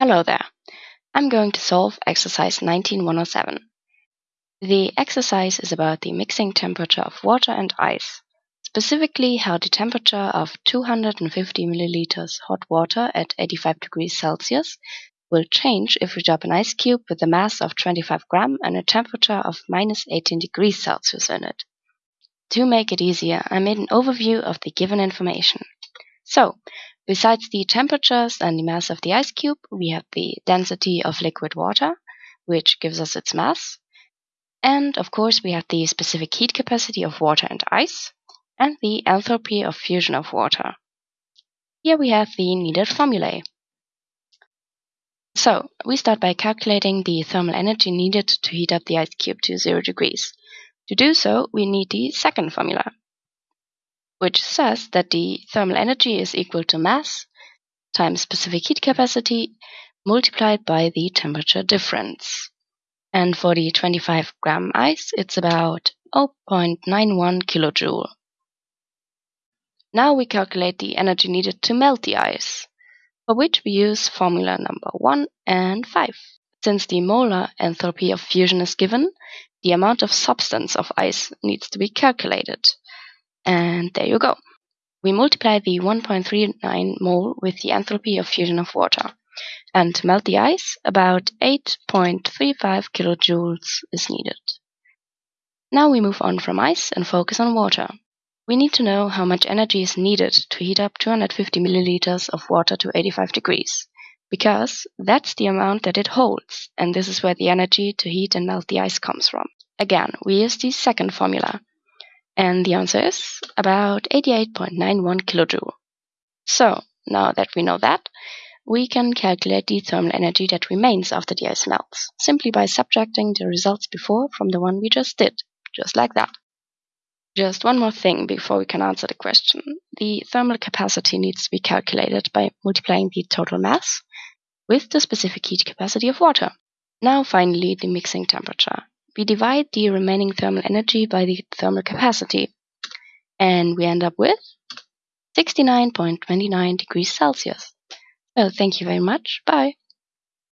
Hello there. I'm going to solve exercise 19107. The exercise is about the mixing temperature of water and ice, specifically how the temperature of 250 milliliters hot water at 85 degrees Celsius will change if we drop an ice cube with a mass of 25 gram and a temperature of minus 18 degrees Celsius in it. To make it easier, I made an overview of the given information. So, Besides the temperatures and the mass of the ice cube, we have the density of liquid water, which gives us its mass. And of course, we have the specific heat capacity of water and ice, and the enthalpy of fusion of water. Here we have the needed formulae. So, we start by calculating the thermal energy needed to heat up the ice cube to 0 degrees. To do so, we need the second formula, which says that the thermal energy is equal to mass times specific heat capacity multiplied by the temperature difference. And for the 25 gram ice, it's about 0.91 kilojoule. Now we calculate the energy needed to melt the ice, for which we use formula number 1 and 5. Since the molar enthalpy of fusion is given, the amount of substance of ice needs to be calculated. And there you go. We multiply the 1.39 mole with the enthalpy of fusion of water. And to melt the ice, about 8.35 kilojoules is needed. Now we move on from ice and focus on water. We need to know how much energy is needed to heat up 250 milliliters of water to 85 degrees, because that's the amount that it holds, and this is where the energy to heat and melt the ice comes from. Again, we use the second formula, and the answer is about 88.91 kilojoule. So, now that we know that, we can calculate the thermal energy that remains after the ice melts, simply by subtracting the results before from the one we just did, just like that. Just one more thing before we can answer the question. The thermal capacity needs to be calculated by multiplying the total mass with the specific heat capacity of water. Now finally the mixing temperature we divide the remaining thermal energy by the thermal capacity, and we end up with 69.29 degrees Celsius. Well, thank you very much. Bye.